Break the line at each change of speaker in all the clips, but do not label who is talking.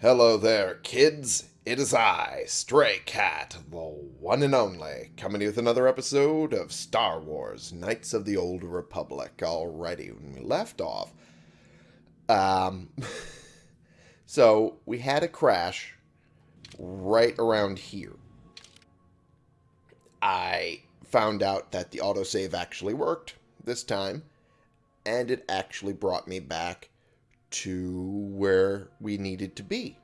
Hello there, kids. It is I, Stray Cat, the one and only, coming with another episode of Star Wars Knights of the Old Republic. Alrighty, when we left off, um, so we had a crash right around here. I found out that the autosave actually worked this time, and it actually brought me back to where we needed to be.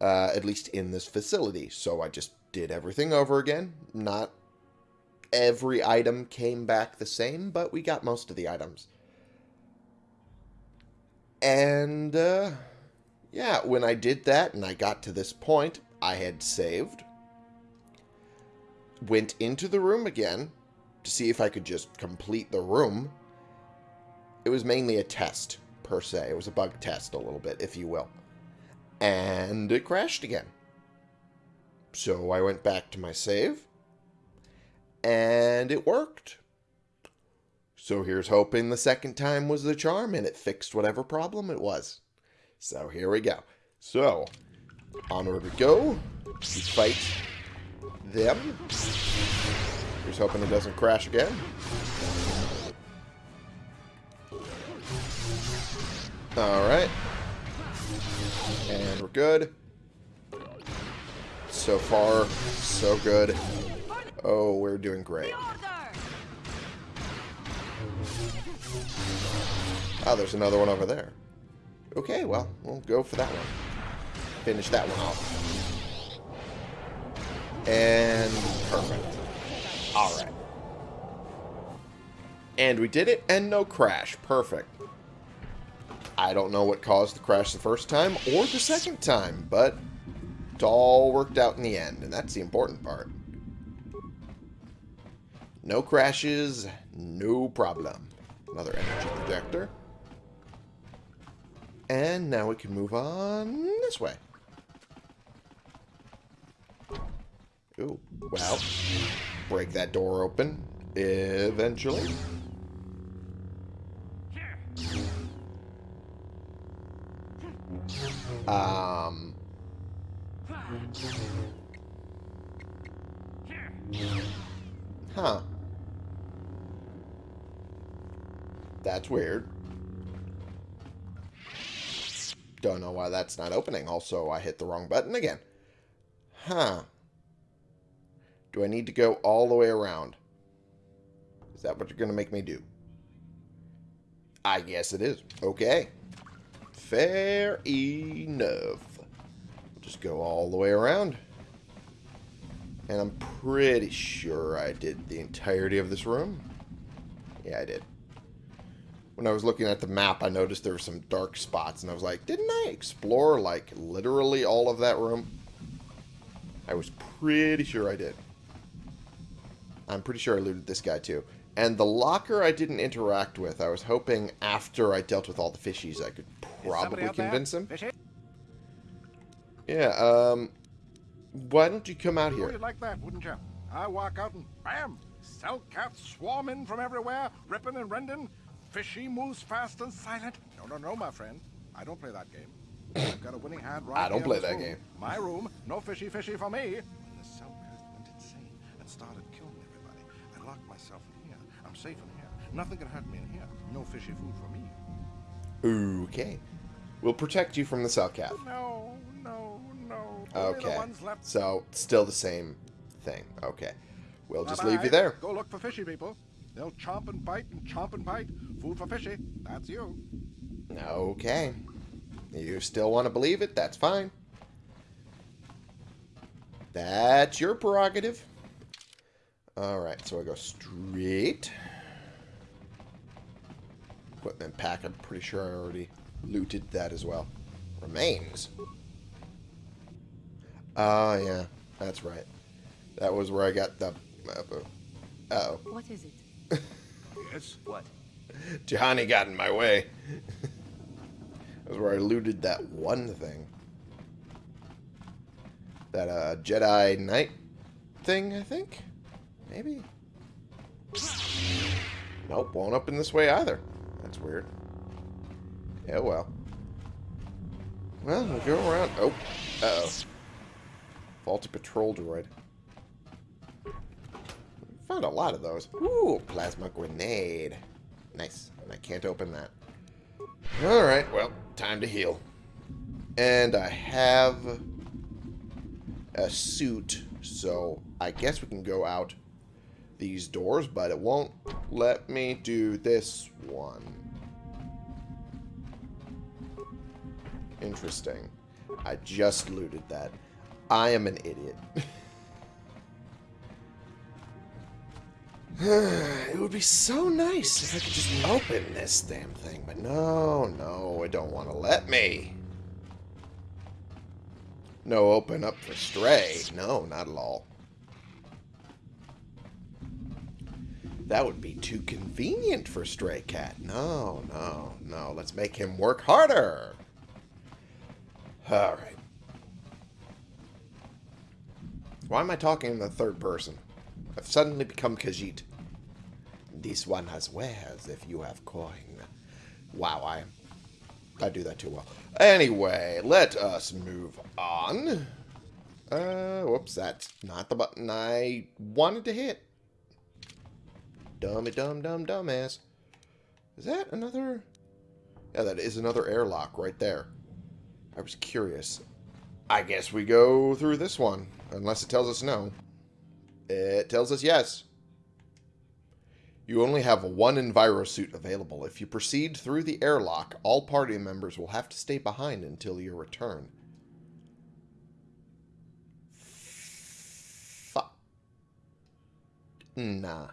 Uh, at least in this facility. So I just did everything over again. Not every item came back the same, but we got most of the items. And, uh, yeah, when I did that and I got to this point, I had saved. Went into the room again to see if I could just complete the room. It was mainly a test per se. It was a bug test a little bit, if you will. And it crashed again. So I went back to my save. And it worked. So here's hoping the second time was the charm and it fixed whatever problem it was. So here we go. So, onward we go. We fight them. Here's hoping it doesn't crash again. Alright. And we're good. So far, so good. Oh, we're doing great. Oh, there's another one over there. Okay, well, we'll go for that one. Finish that one off. And perfect. Alright. And we did it, and no crash. Perfect. I don't know what caused the crash the first time or the second time, but it all worked out in the end, and that's the important part. No crashes, no problem. Another energy projector. And now we can move on this way. Ooh, well, break that door open eventually. Um. Huh. That's weird. Don't know why that's not opening. Also, I hit the wrong button again. Huh. Do I need to go all the way around? Is that what you're going to make me do? I guess it is. Okay. Fair enough. Just go all the way around. And I'm pretty sure I did the entirety of this room. Yeah, I did. When I was looking at the map, I noticed there were some dark spots, and I was like, didn't I explore, like, literally all of that room? I was pretty sure I did. I'm pretty sure I looted this guy, too. And the locker I didn't interact with. I was hoping after I dealt with all the fishies I could probably convince him. Yeah, um... Why don't you come out here?
you'd like that, wouldn't you? I walk out and bam! Selkath swarm in from everywhere, ripping and rending. Fishy moves fast and silent. No, no, no, my friend. I don't play that game. I've got a winning hand right
I don't play that
room.
game.
My room, no fishy fishy for me. When the cell cat went insane and started killing everybody, I locked myself in here. I'm safe in here. Nothing can hurt me in here. No fishy food for me.
Okay. We'll protect you from the Selkath.
No, no, no.
Okay. So, still the same thing. Okay. We'll just
Bye -bye.
leave you there.
Go look for fishy people. They'll chomp and bite and chomp and bite. Food for fishy. That's you.
Okay. You still want to believe it? That's fine. That's your prerogative. Alright, so I go straight. Equipment pack, I'm pretty sure I already looted that as well. Remains. Oh, yeah. That's right. That was where I got the... Uh oh
What is it?
Yes.
What?
Johnny got in my way. That's where I looted that one thing. That uh, Jedi Knight thing, I think? Maybe? Nope, won't open this way either. That's weird. Yeah, well. Well, we'll go around. Oh. Uh-oh. Faulty patrol droid. Found a lot of those. Ooh, plasma grenade. Nice. And I can't open that. Alright, well, time to heal. And I have a suit, so I guess we can go out these doors, but it won't let me do this one. Interesting. I just looted that. I am an idiot. it would be so nice if I could just open this damn thing, but no, no, it don't want to let me. No open up for Stray. No, not at all. That would be too convenient for Stray Cat. No, no, no. Let's make him work harder. Alright. Why am I talking in the third person? I've suddenly become Khajiit. This one has wares if you have coin. Wow, I I do that too well. Anyway, let us move on. Uh, whoops, that's not the button I wanted to hit. Dummy dumb dumb dumbass. Is that another... Yeah, that is another airlock right there. I was curious. I guess we go through this one. Unless it tells us no. It tells us yes. You only have one Enviro suit available. If you proceed through the airlock, all party members will have to stay behind until your return. Fuck. Nah.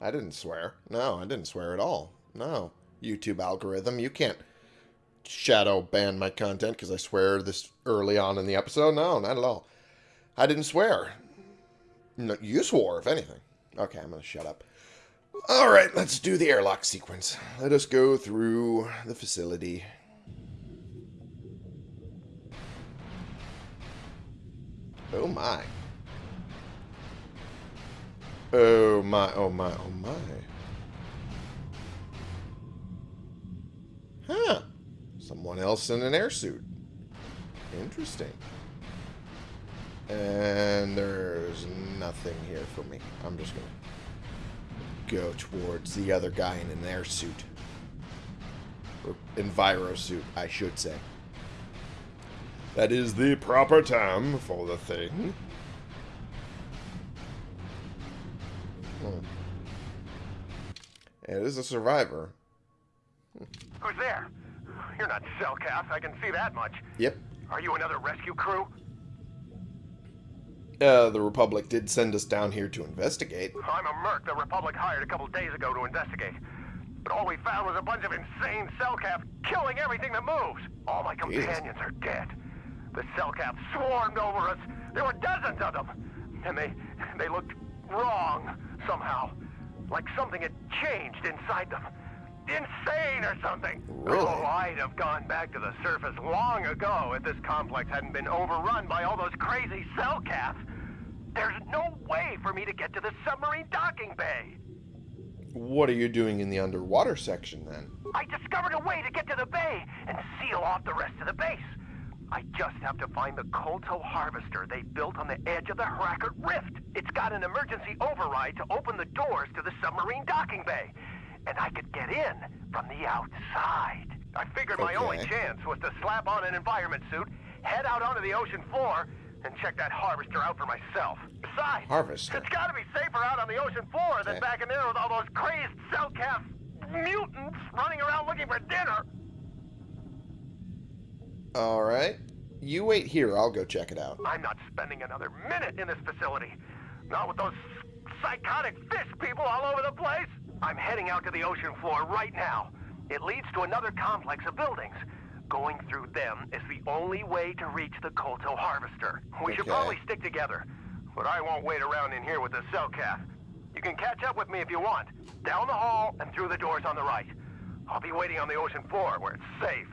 I didn't swear. No, I didn't swear at all. No. YouTube algorithm, you can't shadow ban my content because I swear this early on in the episode. No, not at all. I didn't swear. No, you swore, if anything. Okay, I'm going to shut up. Alright, let's do the airlock sequence. Let us go through the facility. Oh my. Oh my, oh my, oh my. Huh. Someone else in an airsuit. Interesting. And there's nothing here for me. I'm just going to go towards the other guy in an airsuit. Or enviro suit, I should say. That is the proper term for the thing. Hmm. It is a survivor.
Who's there? You're not Selkath, I can see that much.
Yep.
Are you another rescue crew?
Uh, the Republic did send us down here to investigate.
I'm a merc the Republic hired a couple days ago to investigate. But all we found was a bunch of insane Selkath killing everything that moves. All my companions are dead. The Selkath swarmed over us. There were dozens of them. And they, they looked wrong somehow. Like something had changed inside them. Insane or something.
Really?
Oh, I'd have gone back to the surface long ago if this complex hadn't been overrun by all those crazy Selkaths. There's no way for me to get to the submarine docking bay.
What are you doing in the underwater section then?
I discovered a way to get to the bay and seal off the rest of the base. I just have to find the Kolto harvester they built on the edge of the Hrakert Rift. It's got an emergency override to open the doors to the submarine docking bay. And I could get in from the outside. I figured my only chance was to slap on an environment suit, head out onto the ocean floor, and check that harvester out for myself. Besides,
Harvester?
it's gotta be safer out on the ocean floor than back in there with all those crazed Selkath mutants running around looking for dinner.
Alright. You wait here, I'll go check it out.
I'm not spending another minute in this facility. Not with those psychotic fish people all over the place. I'm heading out to the ocean floor right now. It leads to another complex of buildings. Going through them is the only way to reach the Kolto harvester. We should probably stick together. But I won't wait around in here with the Selkath. You can catch up with me if you want. Down the hall and through the doors on the right. I'll be waiting on the ocean floor where it's safe.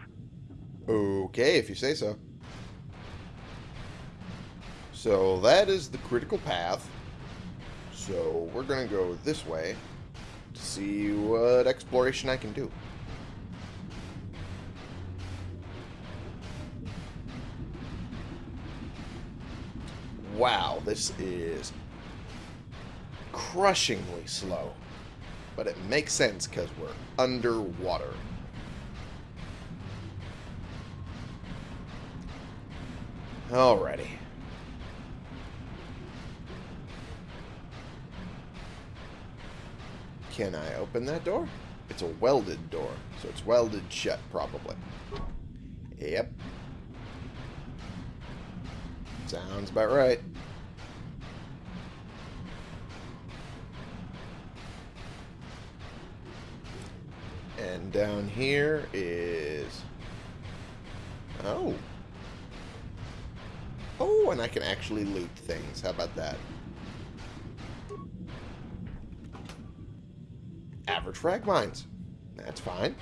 Okay, if you say so. So that is the critical path. So we're going to go this way see what exploration I can do. Wow, this is crushingly slow. But it makes sense because we're underwater. Alrighty. Can I open that door? It's a welded door, so it's welded shut, probably. Yep. Sounds about right. And down here is... Oh. Oh, and I can actually loot things. How about that? Average frag mines. That's fine.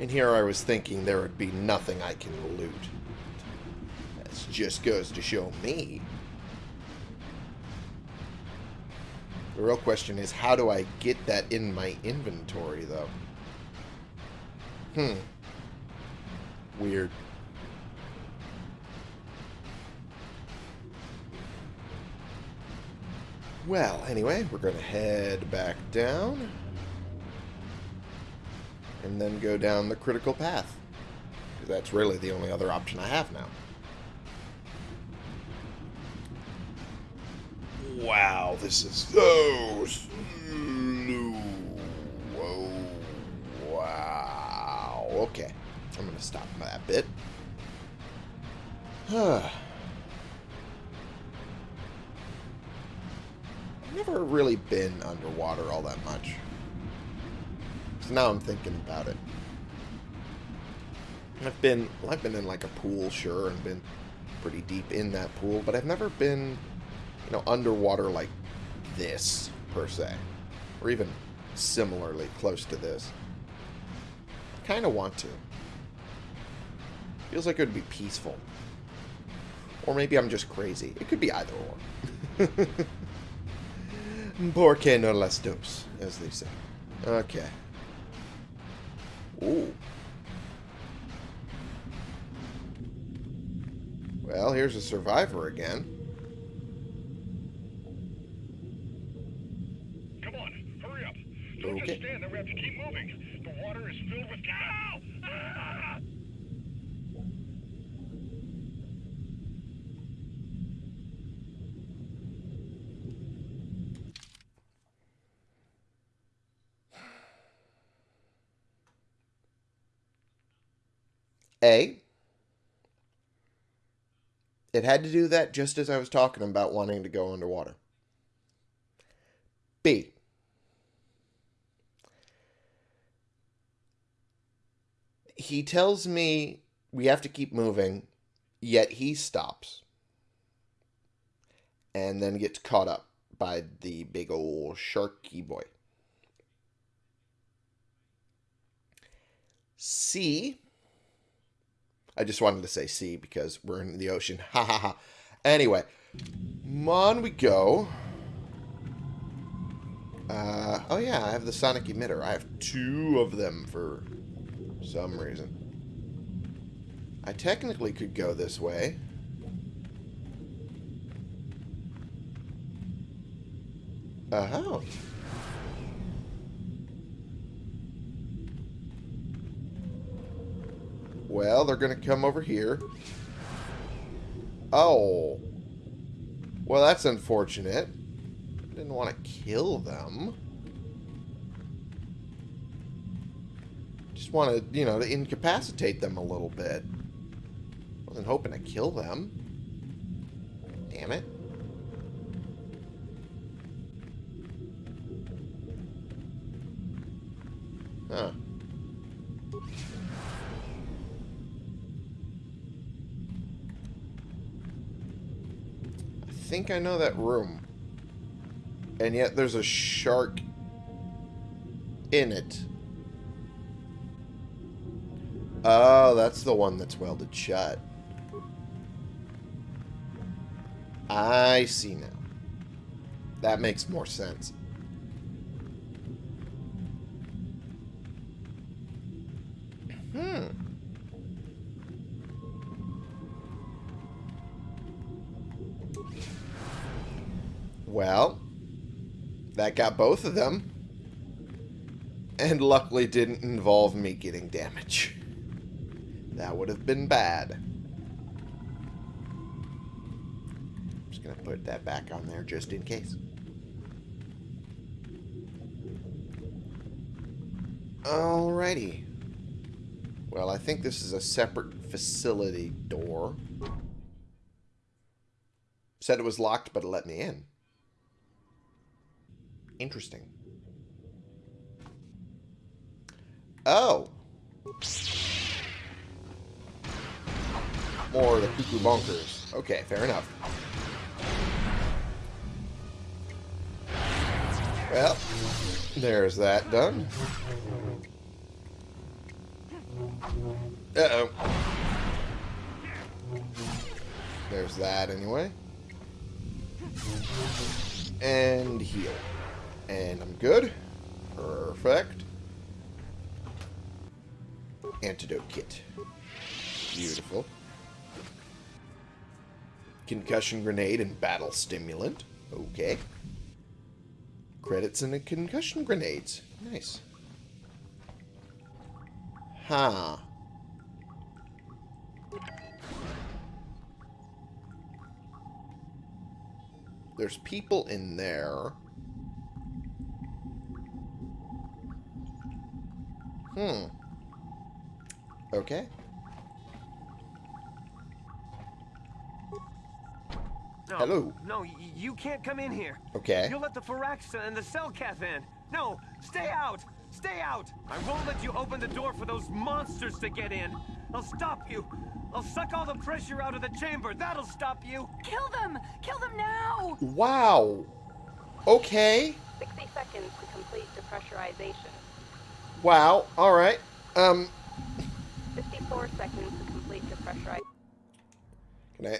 And here I was thinking there would be nothing I can loot. That just goes to show me. The real question is, how do I get that in my inventory, though? Hmm. Weird. Well, anyway, we're going to head back down. And then go down the critical path. That's really the only other option I have now. Wow, this is so slow. Whoa. Wow. Okay. I'm going to stop that bit. I've never really been underwater all that much. So now I'm thinking about it. I've been, well, I've been in like a pool, sure, and been pretty deep in that pool, but I've never been you know, underwater like this, per se. Or even similarly close to this. I kind of want to. Feels like it would be peaceful. Or maybe I'm just crazy. It could be either or. Porque no las dos, as they say. Okay. Ooh. Well, here's a survivor again.
Come on, hurry up. Don't
Okay.
just stand there. We have to keep moving. The water is filled with cow. Ah!
A, it had to do that just as I was talking about wanting to go underwater. B, he tells me we have to keep moving, yet he stops and then gets caught up by the big old sharky boy. C, I just wanted to say C because we're in the ocean. Ha ha ha. Anyway, on we go. Uh, oh yeah, I have the sonic emitter. I have two of them for some reason. I technically could go this way. Uh oh. Well, they're going to come over here. Oh. Well, that's unfortunate. Didn't want to kill them. Just want to, you know, to incapacitate them a little bit. Wasn't hoping to kill them. Damn it. Think I know that room. And yet there's a shark in it. Oh, that's the one that's welded shut. I see now. That makes more sense. Well, that got both of them. And luckily didn't involve me getting damage. That would have been bad. I'm just going to put that back on there just in case. Alrighty. Well, I think this is a separate facility door. Said it was locked, but it let me in. Interesting. Oh. More the cuckoo bonkers. Okay, fair enough. Well, there's that done. Uh-oh. There's that anyway. And heal. And I'm good. Perfect. Antidote kit. Beautiful. Concussion grenade and battle stimulant. Okay. Credits and a concussion grenades. Nice. Huh. There's people in there. Hmm. Okay.
No,
Hello.
No, you can't come in here.
Okay.
You'll let the Firaxa and the Selkath in. No, stay out! Stay out! I won't let you open the door for those monsters to get in. I'll stop you. I'll suck all the pressure out of the chamber. That'll stop you.
Kill them! Kill them now!
Wow. Okay.
60 seconds to complete depressurization.
Wow. All right. Um,
54 seconds to complete depressurization.
can I?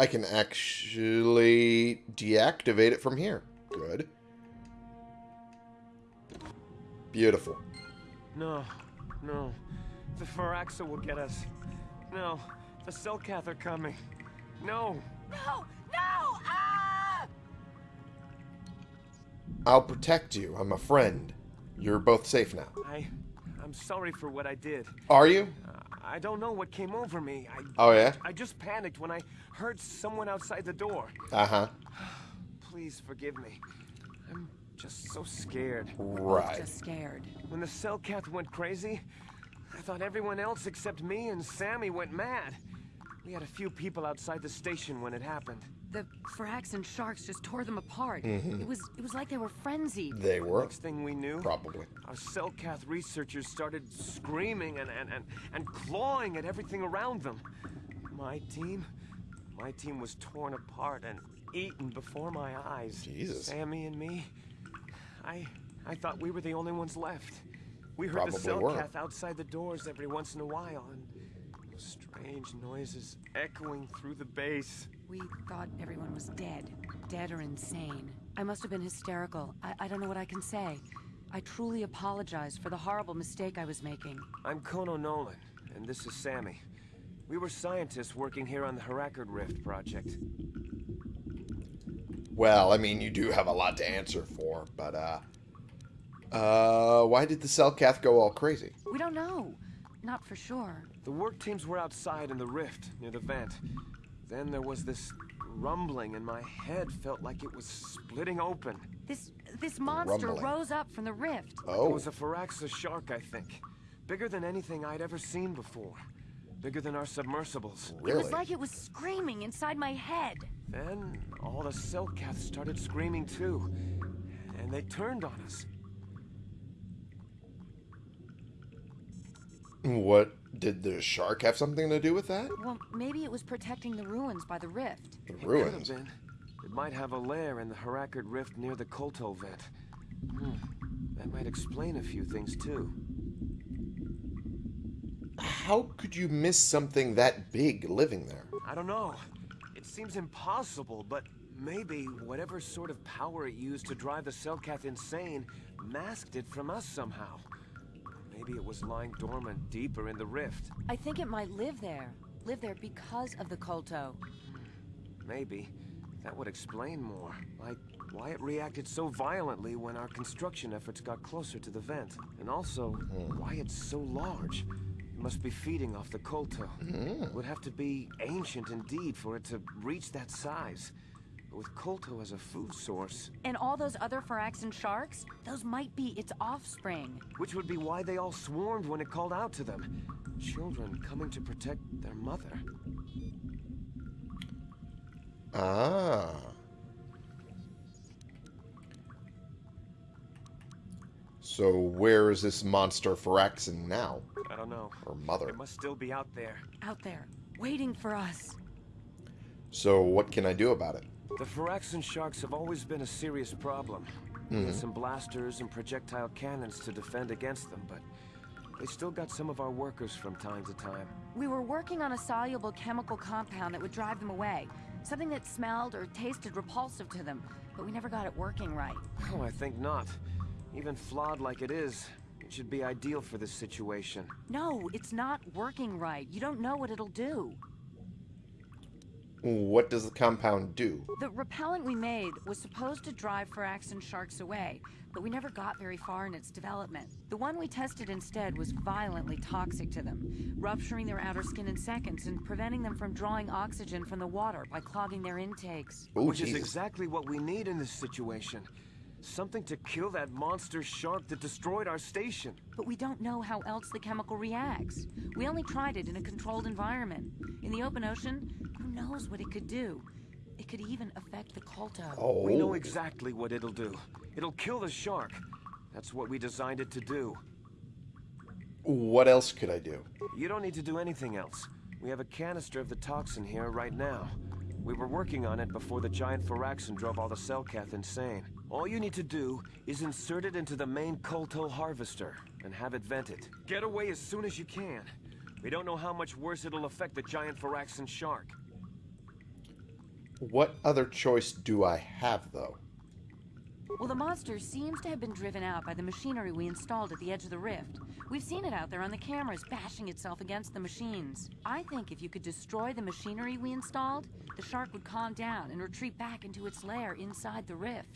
I can actually deactivate it from here. Good. Beautiful.
No, no. The Firaxa will get us. No, the Selkath are coming. No.
No! No! Ah!
I'll protect you. I'm a friend. You're both safe now.
I... I'm sorry for what I did.
Are you?
Uh, I don't know what came over me. I,
Oh yeah.
I just panicked when I heard someone outside the door.
Uh huh.
Please forgive me. I'm just so scared.
Right.
Just scared.
When the Selkath went crazy, I thought everyone else except me and Sammy went mad. We had a few people outside the station when it happened.
The Firaxan sharks just tore them apart. Mm-hmm. It was it was like they were frenzied.
They were
Next thing we knew,
probably.
our Selkath researchers started screaming and, and, and, and clawing at everything around them. My team, my team was torn apart and eaten before my eyes.
Jesus.
Sammy and me, I, I thought we were the only ones left. We heard the
Probably were.
Selkath outside the doors every once in a while, and strange noises echoing through the base.
We thought everyone was dead. Dead or insane. I must have been hysterical. I, I don't know what I can say. I truly apologize for the horrible mistake I was making.
I'm Kono Nolan, and this is Sammy. We were scientists working here on the Hrakert Rift project.
Well, I mean, you do have a lot to answer for, but uh, uh, why did the Selkath go all crazy?
We don't know. Not for sure.
The work teams were outside in the rift, near the vent. Then there was this rumbling, and my head felt like it was splitting open.
This this monster
Rumbling.
rose up from the rift.
Oh.
It was a Firaxa shark, I think. Bigger than anything I'd ever seen before. Bigger than our submersibles.
Really?
It was like it was screaming inside my head.
Then all the Selkaths started screaming too. And they turned on us.
What did the shark have something to do with that?
Well, maybe it was protecting the ruins by the rift.
The
It
ruins.
have been. It might have a lair in the Hrakert Rift near the Kolto vent. Hmm. That might explain a few things too.
How could you miss something that big living there?
I don't know. It seems impossible, but maybe whatever sort of power it used to drive the Selkath insane masked it from us somehow. Maybe it was lying dormant deeper in the rift.
I think it might live there. Live there because of the Kolto.
Maybe. That would explain more. Like why it reacted so violently when our construction efforts got closer to the vent. And also, hmm. why it's so large. It must be feeding off the Kolto. It would have to be ancient indeed for it to reach that size. But with Kolto as a food source,
And all those other Firaxan sharks? Those might be its offspring.
which would be why they all swarmed when it called out to them. Children coming to protect their mother.
Ah. So where is this monster Firaxan now?
I don't know.
Or mother?
It must still be out there.
Out there, waiting for us.
So what can I do about it?
The Firaxan sharks have always been a serious problem. We had hmm. some blasters and projectile cannons to defend against them, but they still got some of our workers from time to time.
We were working on a soluble chemical compound that would drive them away. Something that smelled or tasted repulsive to them, but we never got it working right.
Oh, I think not. Even flawed like it is, it should be ideal for this situation.
No, it's not working right. You don't know what it'll do.
What does the compound do?
The repellent we made was supposed to drive Firaxan sharks away, but we never got very far in its development. The one we tested instead was violently toxic to them, rupturing their outer skin in seconds and preventing them from drawing oxygen from the water by clogging their intakes.
Oh,
Which is exactly what we need in this situation. Something to kill that monster shark that destroyed our station.
But we don't know how else the chemical reacts. We only tried it in a controlled environment. In the open ocean, who knows what it could do? It could even affect the Kolto.
Oh.
We know exactly what it'll do. It'll kill the shark. That's what we designed it to do.
What else could I do?
You don't need to do anything else. We have a canister of the toxin here right now. We were working on it before the giant Firaxan drove all the Selkath insane. All you need to do is insert it into the main Kolto harvester and have it vented. Get away as soon as you can. We don't know how much worse it'll affect the giant Firaxan shark.
What other choice do I have, though?
Well, the monster seems to have been driven out by the machinery we installed at the edge of the rift. We've seen it out there on the cameras bashing itself against the machines. I think if you could destroy the machinery we installed, the shark would calm down and retreat back into its lair inside the rift.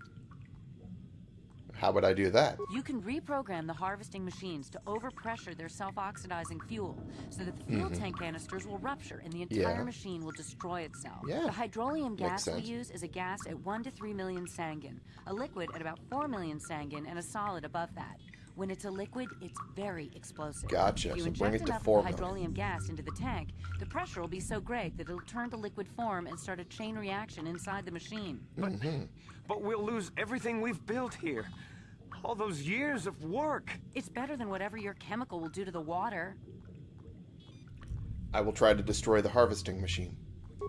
How would I do that?
You can reprogram the harvesting machines to overpressure their self-oxidizing fuel so that the fuel mm-hmm. tank canisters will rupture and the entire.
Yeah.
machine will destroy itself.
Yeah.
The hydrolium
Makes
gas we use is a gas at 1 to 3 million sangin, a liquid at about 4 million sangin, and a solid above that. When it's a liquid, it's very explosive.
Gotcha,
If you
so
inject
bring it to
enough
4
of the hydrolium gas into the tank, the pressure will be so great that it'll turn to liquid form and start a chain reaction inside the machine.
But, But we'll lose everything we've built here. All those years of work.
It's better than whatever your chemical will do to the water.
I will try to destroy the harvesting machine.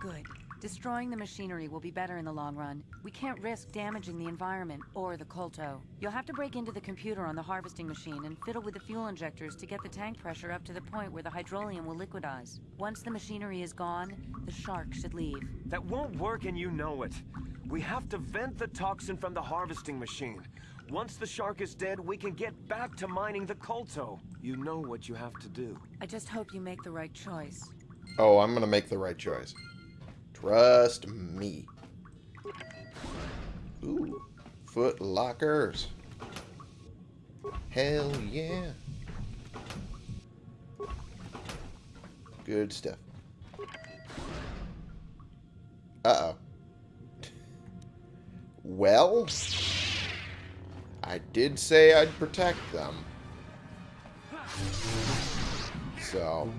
Good. Destroying the machinery will be better in the long run. We can't risk damaging the environment or the Kolto. You'll have to break into the computer on the harvesting machine and fiddle with the fuel injectors to get the tank pressure up to the point where the hydrolium will liquidize. Once the machinery is gone, the shark should leave.
That won't work and you know it. We have to vent the toxin from the harvesting machine. Once the shark is dead, we can get back to mining the Kolto. You know what you have to do.
I just hope you make the right choice.
Oh, I'm gonna make the right choice. Trust me. Ooh, foot lockers. Hell yeah. Good stuff. Uh-oh. Well, I did say I'd protect them. So,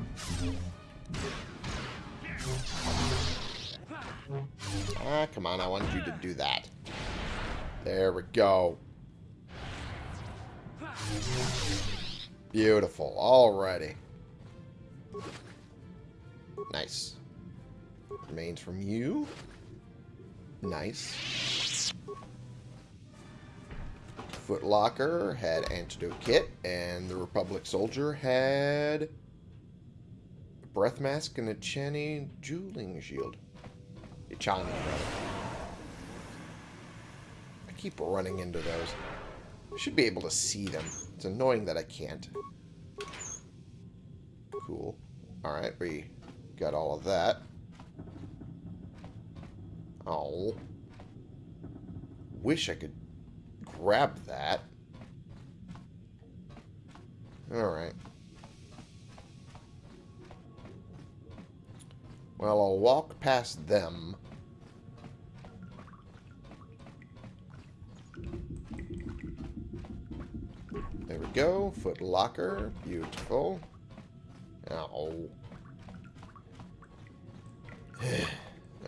Ah, come on. I wanted you to do that. There we go. Beautiful. Alrighty. Nice. Remains from you. Nice. Footlocker had antidote kit, and the Republic soldier had a breath mask and a Channy dueling shield. A Chani, rather. I keep running into those. I should be able to see them. It's annoying that I can't. Cool. Alright, we got all of that. Oh. wish I could grab that. Alright. Well, I'll walk past them. There we go. Foot locker. Beautiful. Ow.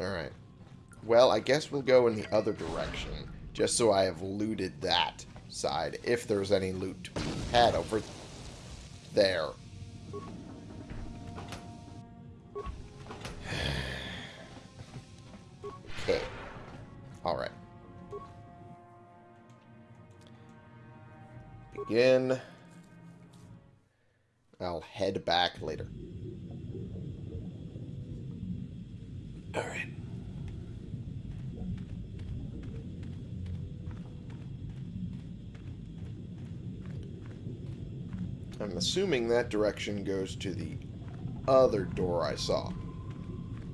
Alright. Well, I guess we'll go in the other direction. Just so I have looted that side. If there's any loot to be had over there. Alright. Begin. I'll head back later. Alright. I'm assuming that direction goes to the other door I saw.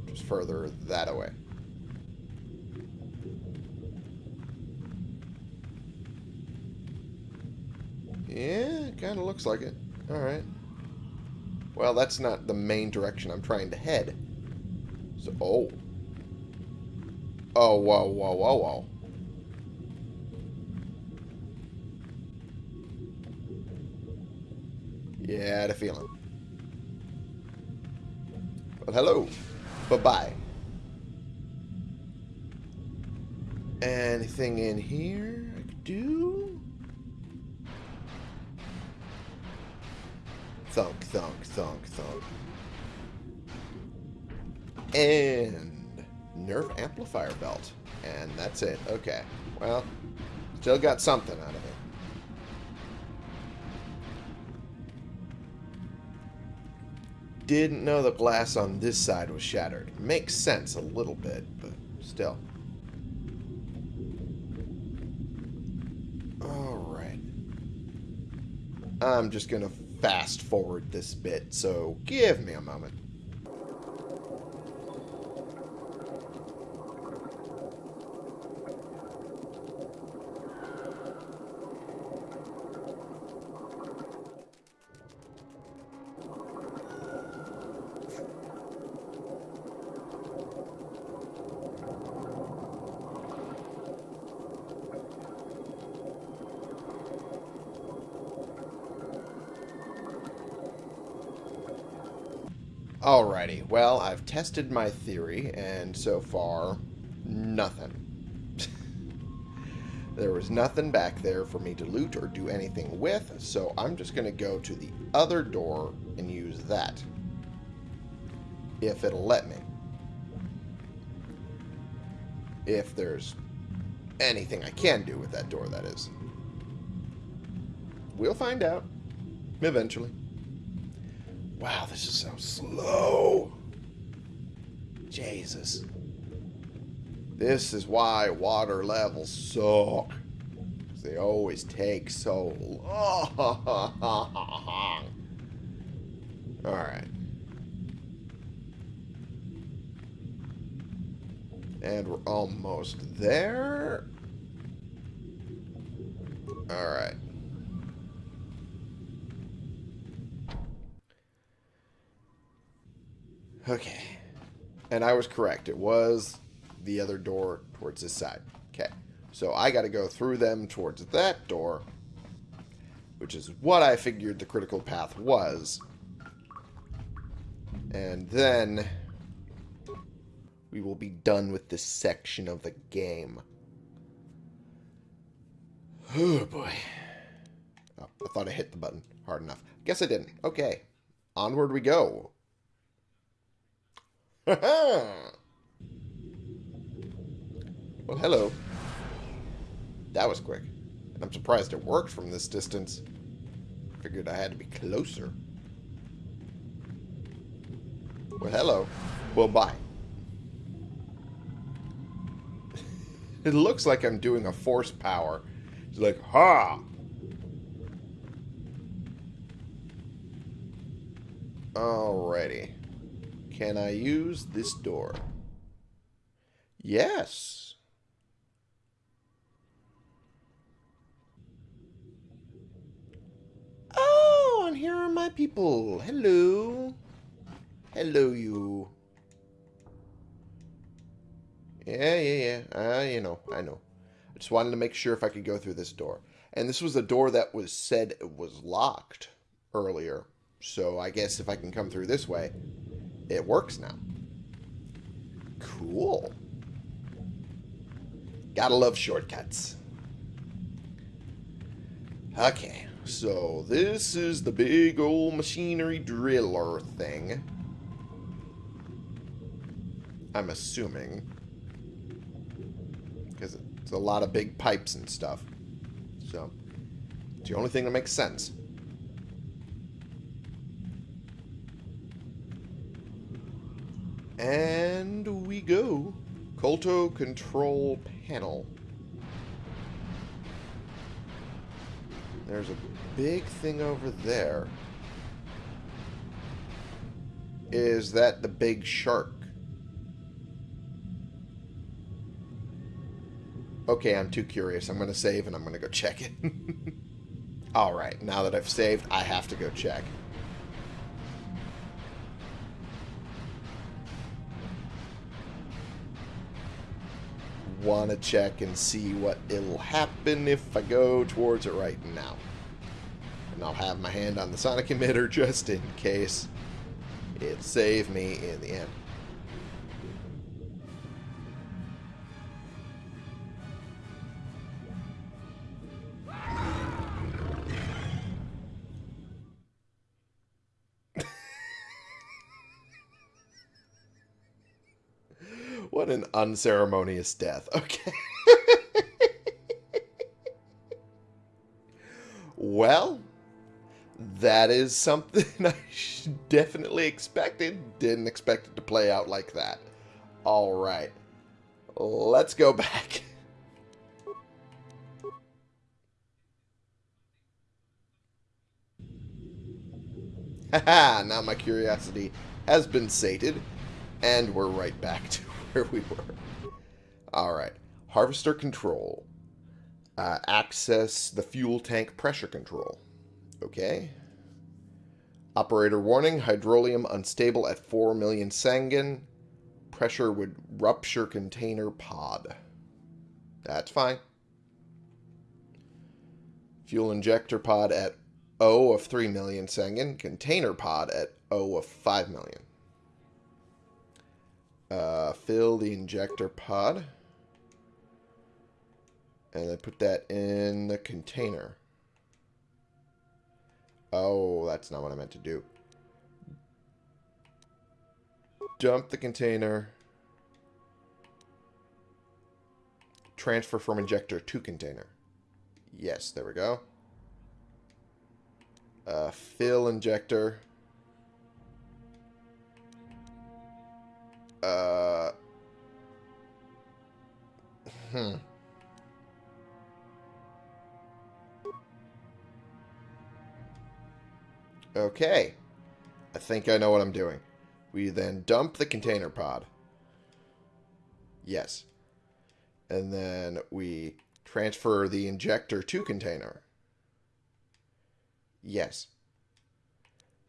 Just further that away. Kind of looks like it. Alright. Well, that's not the main direction I'm trying to head. So, oh. Oh, whoa, whoa, whoa, whoa. Yeah, I had a feeling. Well, hello. Bye-bye. Anything in here I could do? Thunk, thunk, thunk. And nerve amplifier belt. And that's it. Okay. Well, still got something out of it. Didn't know the glass on this side was shattered. Makes sense a little bit, but still. Alright. I'm just to fast forward this bit, so give me a moment. Alrighty, well, I've tested my theory, and so far, nothing. there was nothing back there for me to loot or do anything with, so I'm just going to go to the other door and use that. If it'll let me. If there's anything I can do with that door, that is. We'll find out. Eventually. Wow, this is so slow. Jesus. This is why water levels suck. They always take so long. Alright. And we're almost there. Alright. Okay. And I was correct. It was the other door towards this side. Okay. So I got to go through them towards that door, which is what I figured the critical path was. And then we will be done with this section of the game. Oh, boy. Oh, I thought I hit the button hard enough. Guess I didn't. Okay. Onward we go. well, hello. That was quick. I'm surprised it worked from this distance. Figured I had to be closer. Well, hello. Well, bye. it looks like I'm doing a force power. It's like, ha! Alrighty. Can I use this door? Yes. Oh, and here are my people. Hello. Hello, you. Yeah, yeah, yeah. Uh, you know, I know. I just wanted to make sure if I could go through this door. And this was a door that was said was locked earlier. So I guess if I can come through this way, it works now. Cool. Gotta love shortcuts. Okay, so this is the big old machinery driller thing. I'm assuming. Because it's a lot of big pipes and stuff. So, it's the only thing that makes sense. And we go. Kolto control panel. There's a big thing over there. Is that the big shark? Okay, I'm too curious. I'm going to save and I'm going to go check it. Alright, now that I've saved, I have to go check. Want to check and see what it'll happen if I go towards it right now. And I'll have my hand on the sonic emitter just in case it saved me in the end. Unceremonious death. Okay. well, that is something I definitely expected. Didn't expect it to play out like that. All right. Let's go back. Haha, now my curiosity has been sated, and we're right back to where we were. Alright. Harvester control. Uh, access the fuel tank pressure control. Okay. Operator warning. Hydrolium unstable at 4 million sanguine. Pressure would rupture container pod. That's fine. Fuel injector pod at O of 3 million sanguine. Container pod at O of 5 million. Uh, fill the injector pod. And then put that in the container. Oh, that's not what I meant to do. Dump the container. Transfer from injector to container. Yes, there we go. Uh, fill injector. Uh. Hmm. Okay. I think I know what I'm doing. We then dump the container pod. Yes. And then we transfer the injector to container. Yes.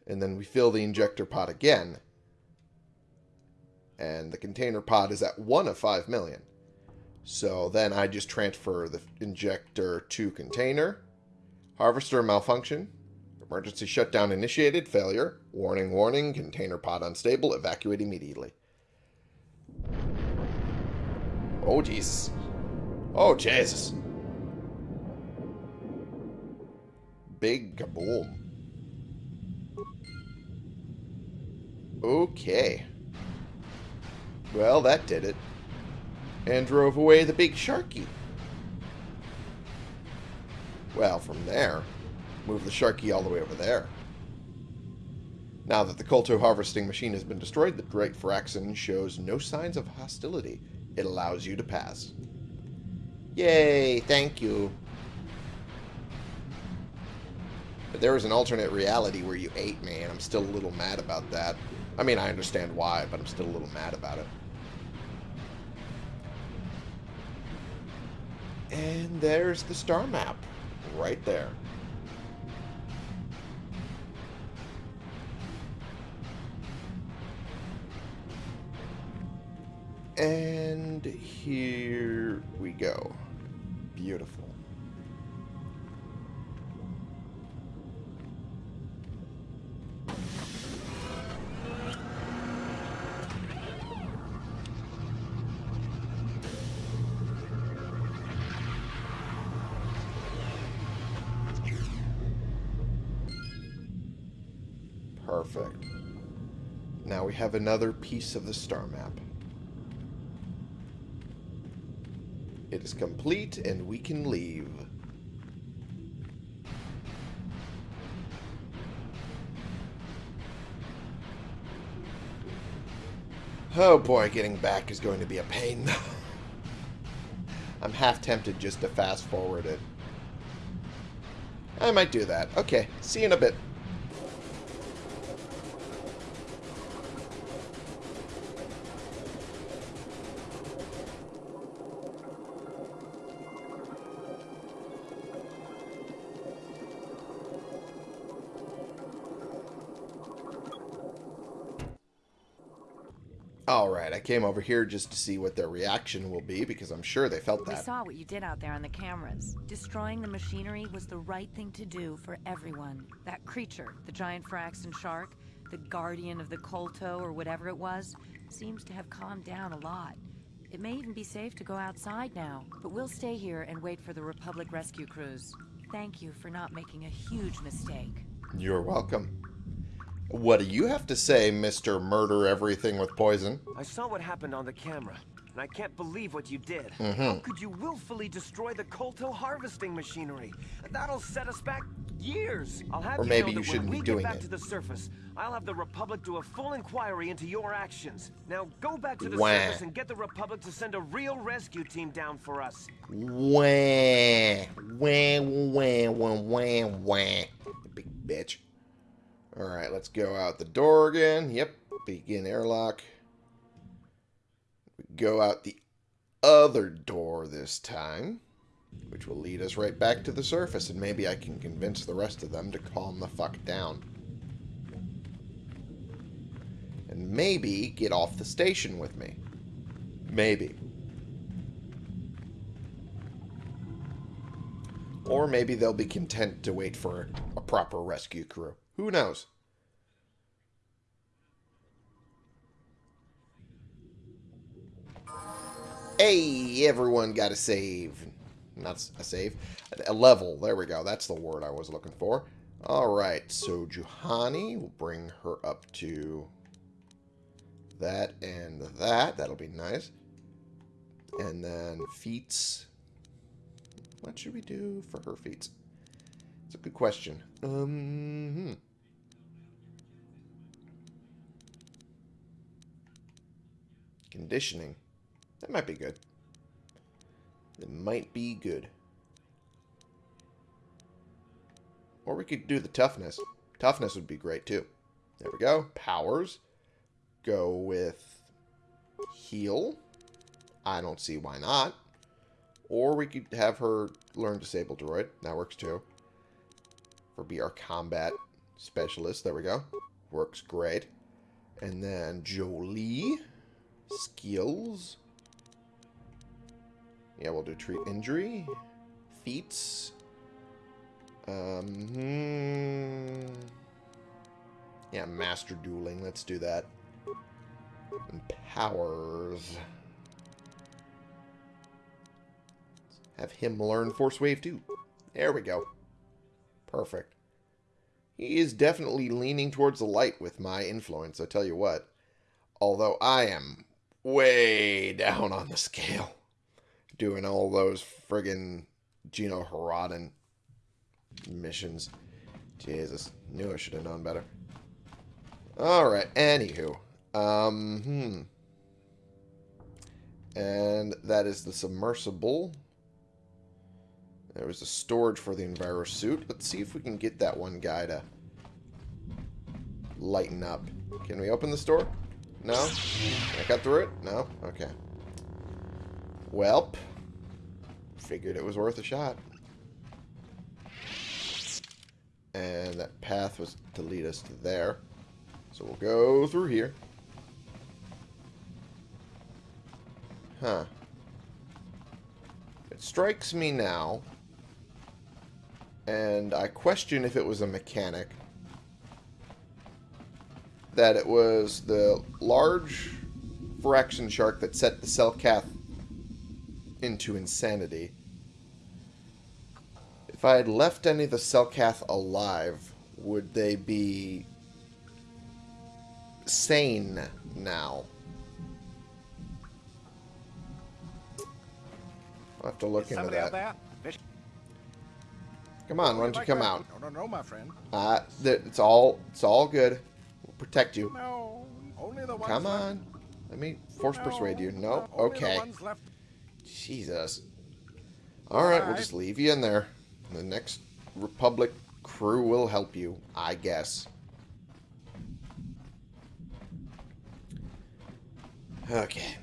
And then we fill the injector pod again. And the container pod is at 1 of 5 million. So then I just transfer the injector to container. Harvester malfunction. Emergency shutdown initiated. Failure. Warning, warning. Container pod unstable. Evacuate immediately. Oh, Jesus. Oh, Jesus. Big kaboom. Okay. Well, that did it. And drove away the big sharky. Well, from there, move the sharky all the way over there. Now that the Kolto harvesting machine has been destroyed, the Drake Firaxan shows no signs of hostility. It allows you to pass. Yay, thank you. But there was an alternate reality where you ate me, and I'm still a little mad about that. I mean, I understand why, but I'm still a little mad about it. And there's the star map, right there. And here we go. Beautiful. Perfect. Now we have another piece of the star map. It is complete and we can leave. Oh boy, getting back is going to be a pain. I'm half tempted just to fast forward it. I might do that. Okay, see you in a bit. Alright, I came over here just to see what their reaction will be because I'm sure they felt that.
We saw what you did out there on the cameras. Destroying the machinery was the right thing to do for everyone. That creature, the giant Firaxan shark, the guardian of the Kolto or whatever it was, seems to have calmed down a lot. It may even be safe to go outside now, but we'll stay here and wait for the Republic rescue crews. Thank you for not making a huge mistake.
You're welcome. What do you have to say, Mr. Murder Everything with Poison?
I saw what happened on the camera, and I can't believe what you did. Mm-hmm. How could you willfully destroy the Kolto harvesting machinery? That'll set us back years. I'll have
Or
you
maybe
know
you
that
shouldn't
when
be
we
doing
get back
it.
to the surface, I'll have the Republic do a full inquiry into your actions. Now go back to the
Wah.
surface and get the Republic to send a real rescue team down for us.
Wah, wah, wah, wah, wah, wah. Big bitch. Alright, let's go out the door again. Yep, begin airlock. Go out the other door this time, which will lead us right back to the surface, and maybe I can convince the rest of them to calm the fuck down. And maybe get off the station with me. Maybe. Or maybe they'll be content to wait for a proper rescue crew. Who knows? Hey, everyone got a save. Not a save. A level. There we go. That's the word I was looking for. Alright, so Juhani will bring her up to that and that. That'll be nice. And then feats. What should we do for her feats? It's a good question. Um, hmm. Conditioning. That might be good. It might be good. Or we could do the toughness. Toughness would be great too. There we go. Powers. Go with heal. I don't see why not. Or we could have her learn Disable Droid. That works too. For be our combat specialist. There we go. Works great. And then Jolee. Skills. Yeah, we'll do treat injury. Feats. Um, hmm. Yeah, master dueling. Let's do that. And powers. Have him learn Force Wave too. There we go. Perfect. He is definitely leaning towards the light with my influence, I tell you what. Although I am way down on the scale. Doing all those friggin' Genoharadan missions. Jesus. Knew I should have known better. Alright, anywho. Um, hmm. And that is the submersible. There was a storage for the Enviro suit. Let's see if we can get that one guy to lighten up. Can we open this door? No? Can I cut through it? No? Okay. Welp. Figured it was worth a shot. And that path was to lead us to there. So we'll go through here. Huh. It strikes me now, and I question if it was a mechanic, that it was the large Firaxan shark that set the Selkath into insanity. If I had left any of the Selkath alive, would they be sane now? I'll have to look into that. Come on, why don't you come out?
No, no, no, my friend.
Uh, it's all it's all good. Protect you.
No, only the ones
Come
left.
on. Let me force
No,
persuade you. No? Okay. Jesus. Alright, we'll just leave you in there. The next Republic crew will help you, I guess. Okay.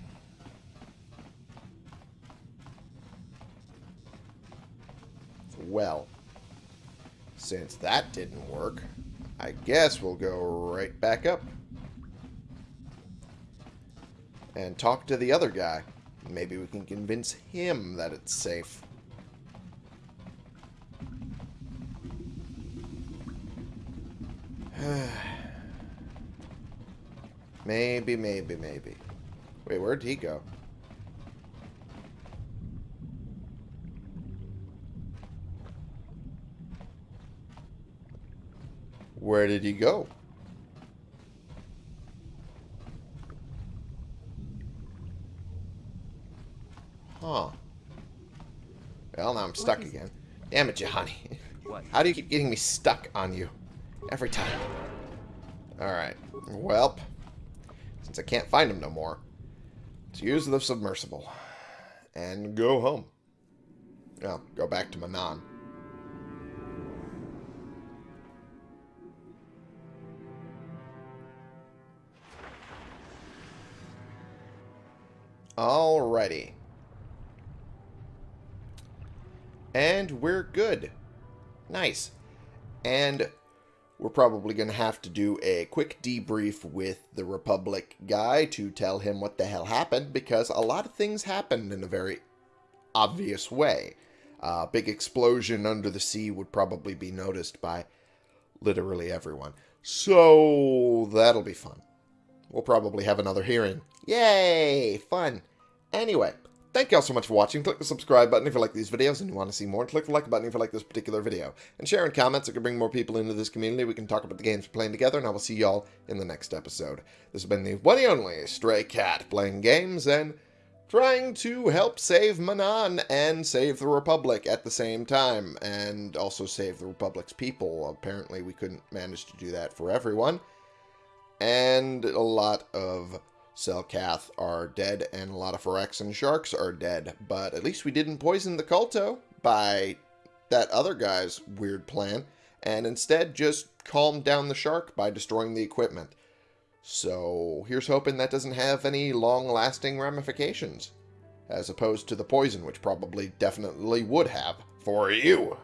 Well, since that didn't work, I guess we'll go right back up. And talk to the other guy. Maybe we can convince him that it's safe. maybe, maybe, maybe. Wait, where'd he go? Where did he go? Huh. Well, now I'm stuck again. Damn it, Johnny.
What?
How do you keep getting me stuck on you? Every time. Alright. Welp. Since I can't find him no more, let's use the submersible. And go home. Well, go back to Manaan. Alrighty. And we're good. Nice. And we're probably going to have to do a quick debrief with the Republic guy to tell him what the hell happened because a lot of things happened in a very obvious way. A uh, big explosion under the sea would probably be noticed by literally everyone. So that'll be fun. We'll probably have another hearing. Yay! Fun. Anyway, thank you all so much for watching. Click the subscribe button if you like these videos and you want to see more. Click the like button if you like this particular video. And share in comments. It can bring more people into this community. We can talk about the games we're playing together. And I will see y'all in the next episode. This has been the one and only Stray Cat playing games and trying to help save Manaan and save the Republic at the same time. And also save the Republic's people. Apparently we couldn't manage to do that for everyone. And a lot of Selkath are dead, and a lot of Firaxan sharks are dead. But at least we didn't poison the Kolto by that other guy's weird plan, and instead just calmed down the shark by destroying the equipment. So here's hoping that doesn't have any long-lasting ramifications, as opposed to the poison, which probably definitely would have for you.